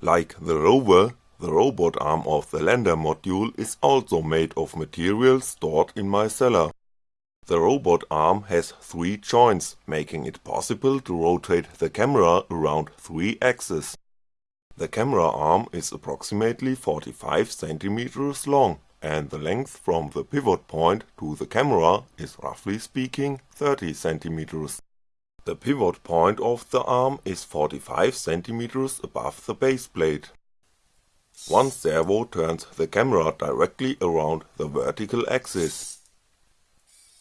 Like the rover, the robot arm of the lander module is also made of materials stored in my cellar. The robot arm has three joints, making it possible to rotate the camera around three axes. The camera arm is approximately 45cm long and the length from the pivot point to the camera is roughly speaking 30cm. The pivot point of the arm is 45cm above the base plate. One servo turns the camera directly around the vertical axis.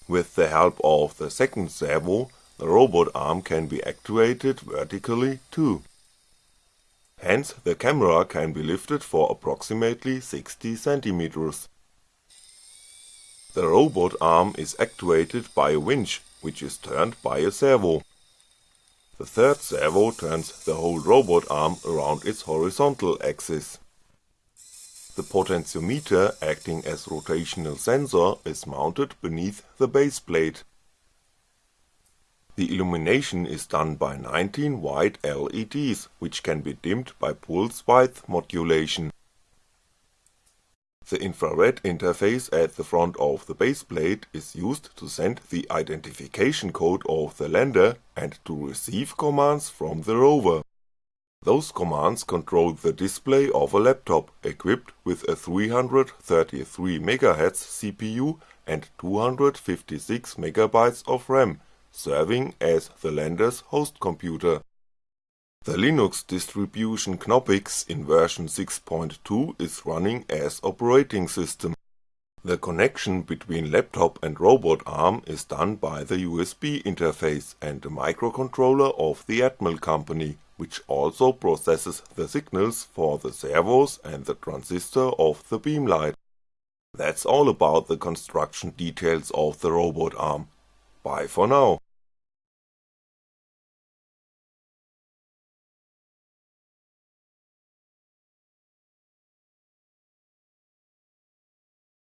With the help of the second servo, the robot arm can be actuated vertically too. Hence the camera can be lifted for approximately 60cm. The robot arm is actuated by a winch, which is turned by a servo. The third servo turns the whole robot arm around its horizontal axis. The potentiometer acting as rotational sensor is mounted beneath the base plate. The illumination is done by 19 white LEDs, which can be dimmed by pulse width modulation. The infrared interface at the front of the baseplate is used to send the identification code of the lander and to receive commands from the rover. Those commands control the display of a laptop equipped with a 333MHz CPU and 256MB of RAM, serving as the lander's host computer. The Linux distribution Knoppix in version 6.2 is running as operating system. The connection between laptop and robot arm is done by the USB interface and a microcontroller of the Atmel company, which also processes the signals for the servos and the transistor of the beamlight. That's all about the construction details of the robot arm. Bye for now.